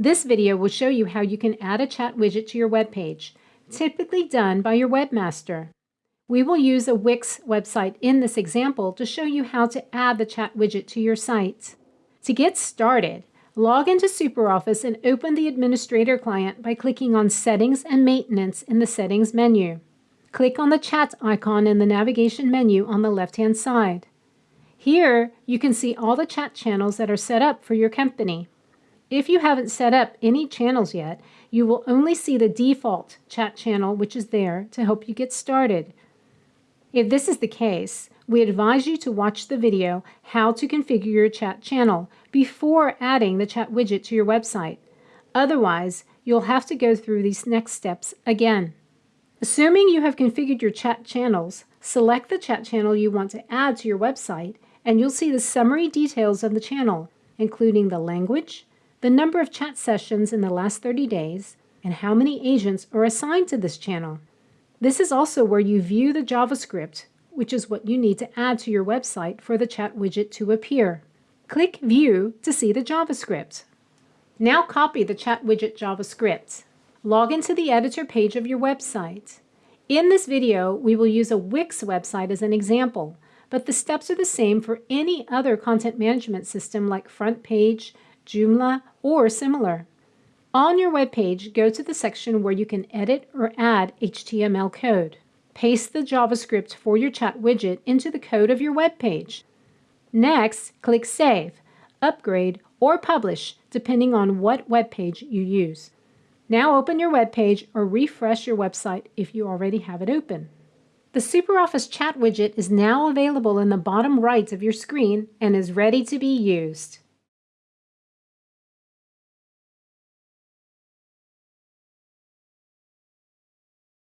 This video will show you how you can add a chat widget to your web page, typically done by your webmaster. We will use a Wix website in this example to show you how to add the chat widget to your site. To get started, log into SuperOffice and open the Administrator client by clicking on Settings and Maintenance in the Settings menu. Click on the chat icon in the navigation menu on the left-hand side. Here, you can see all the chat channels that are set up for your company. If you haven't set up any channels yet, you will only see the default chat channel which is there to help you get started. If this is the case, we advise you to watch the video How to Configure Your Chat Channel before adding the chat widget to your website. Otherwise, you'll have to go through these next steps again. Assuming you have configured your chat channels, select the chat channel you want to add to your website and you'll see the summary details of the channel, including the language, the number of chat sessions in the last 30 days, and how many agents are assigned to this channel. This is also where you view the JavaScript, which is what you need to add to your website for the chat widget to appear. Click View to see the JavaScript. Now copy the chat widget JavaScript. Log into the editor page of your website. In this video, we will use a Wix website as an example, but the steps are the same for any other content management system like FrontPage, Joomla, or similar. On your web page, go to the section where you can edit or add HTML code. Paste the JavaScript for your chat widget into the code of your web page. Next, click Save, Upgrade, or Publish, depending on what web page you use. Now open your web page or refresh your website if you already have it open. The SuperOffice chat widget is now available in the bottom right of your screen and is ready to be used.